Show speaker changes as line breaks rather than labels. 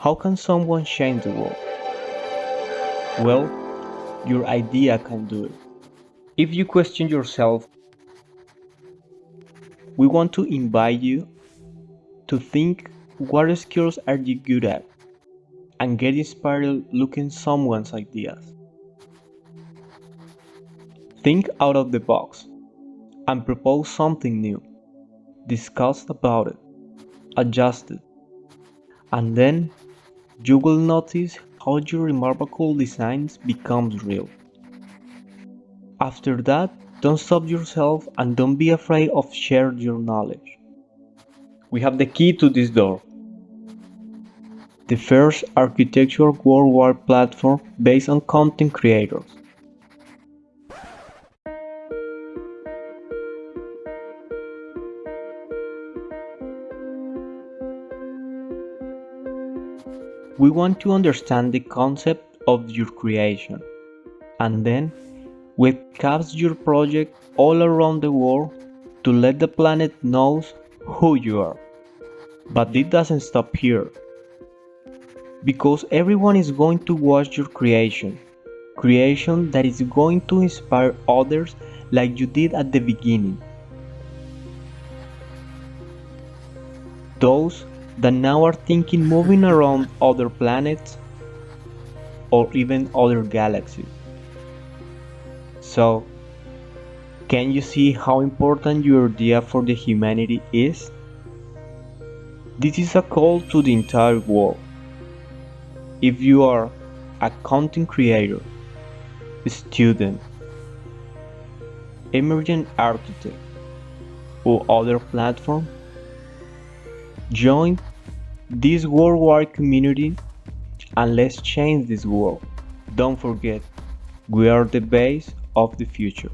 How can someone change the world? Well, your idea can do it. If you question yourself, we want to invite you to think what skills are you good at and get inspired looking someone's ideas. Think out of the box and propose something new. Discuss about it, adjust it, and then you will notice how your remarkable designs becomes real. After that, don't stop yourself and don't be afraid of share your knowledge. We have the key to this door. The first architectural worldwide platform based on content creators. We want to understand the concept of your creation and then webcast your project all around the world to let the planet knows who you are. But it doesn't stop here. Because everyone is going to watch your creation. Creation that is going to inspire others like you did at the beginning. Those that now are thinking moving around other planets or even other galaxies. So, can you see how important your idea for the humanity is? This is a call to the entire world. If you are a content creator, a student, emerging architect, or other platform, join this worldwide community and let's change this world. Don't forget, we are the base of the future.